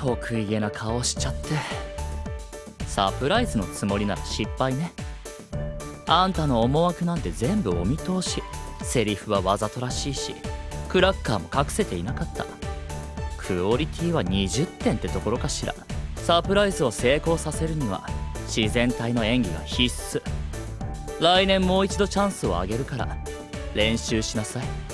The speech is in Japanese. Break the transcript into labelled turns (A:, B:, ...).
A: 得意げな顔しちゃって。サプライズのつもりなら失敗ね。あんたの思惑なんて全部お見通し。セリフはわざとらしいしクラッカーも隠せていなかった。クオリティは20点ってところかしら。サプライズを成功させるには自然体の演技が必須。来年もう一度チャンスをあげるから練習しなさい。